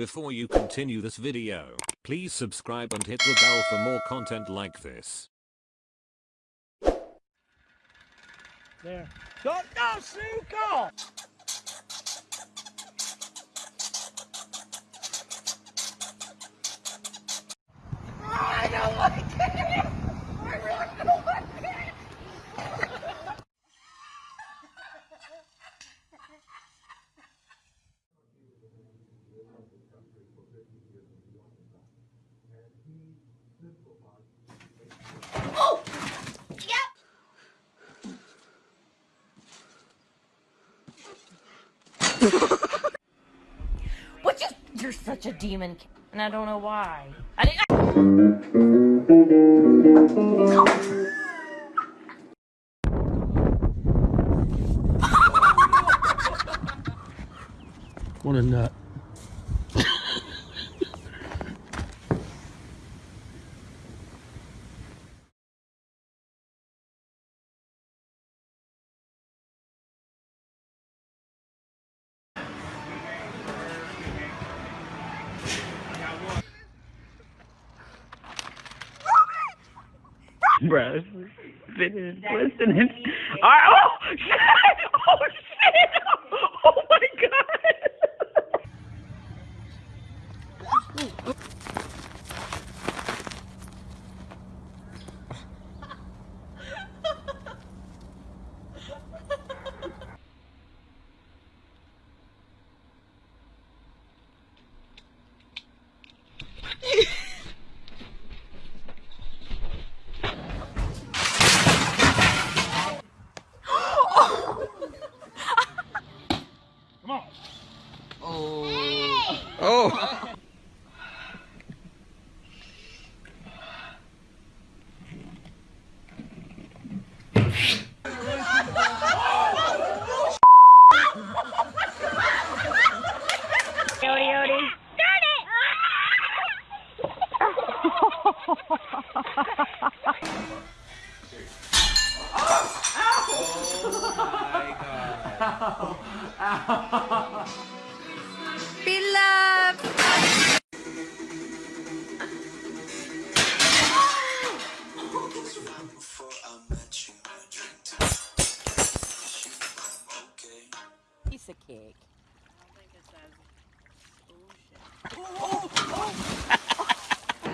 Before you continue this video, please subscribe and hit the bell for more content like this. There. Don't go, Sue! Go! I don't like it! I really don't like it! Oh! Yep! What you? You're such a demon, and I don't know why. I didn't. What a nut. Bruh, finish listening. Alright, oh shit! Oh shit!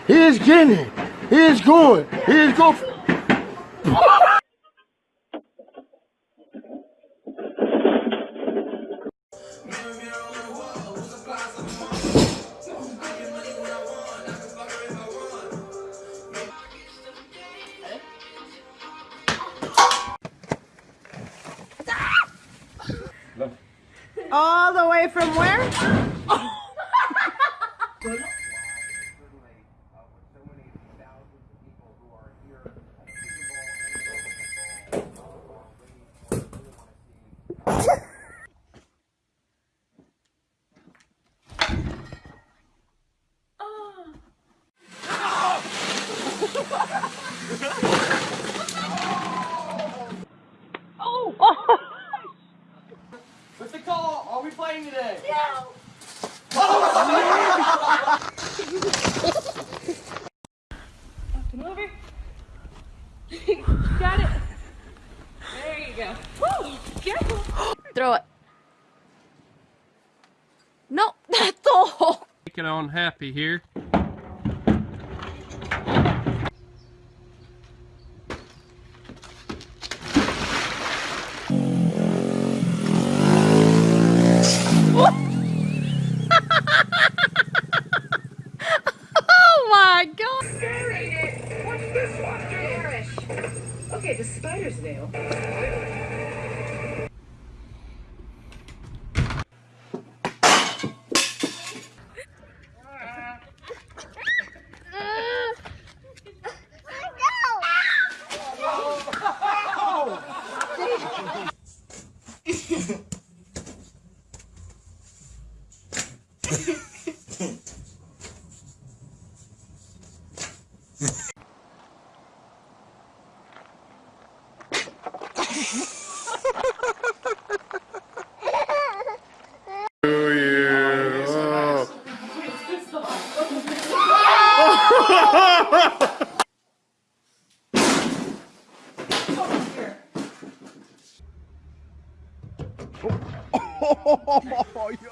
He's getting it. He's going. He's going. All the way from where? Hole. Taking on happy here.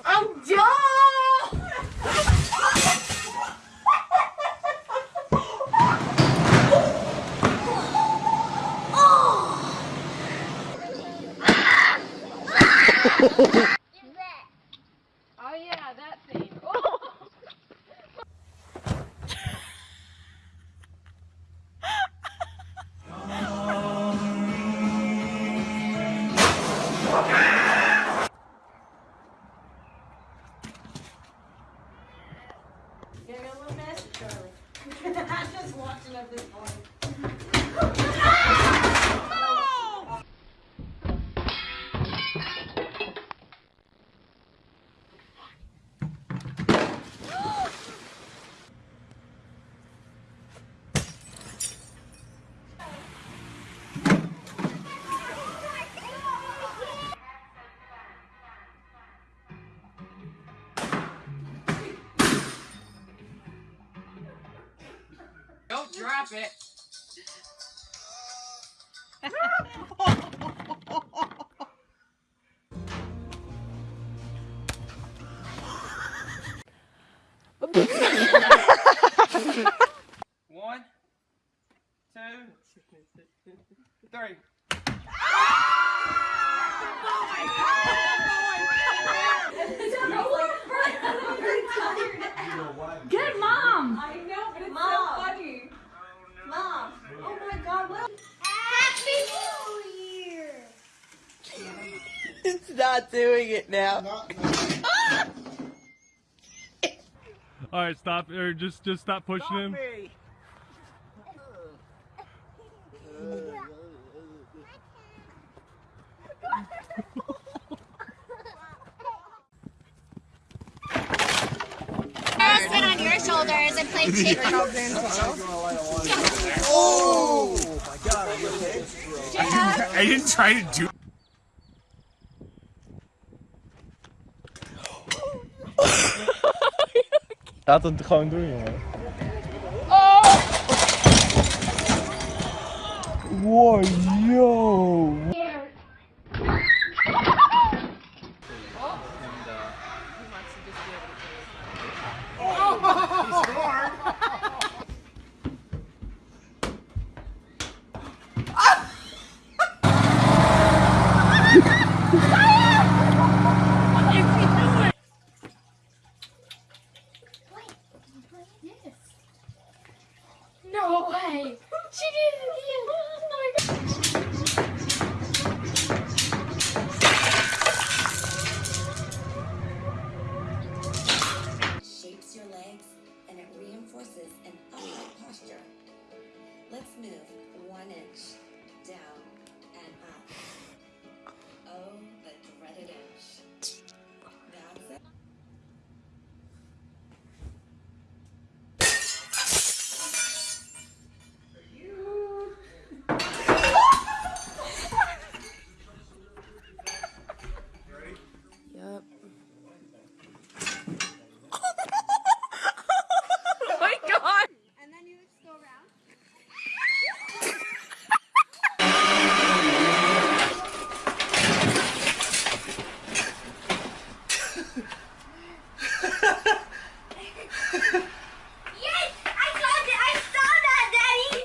I'm Joe! Oh! Watching at Don't it. One, two, three. Good mom. I know, but it's so funny. Mom. Oh my god, what Happy New Year! It's not doing it now. All right, stop or just just stop pushing him. sit on your shoulders and play chicken. I didn't try to do. Laat het gewoon doen, jongen. Wow, yo. Move one inch down and up. Oh, the dreaded inch. That's it. Oh my god. And then you just go around. Yes! I saw that! I saw that, Daddy!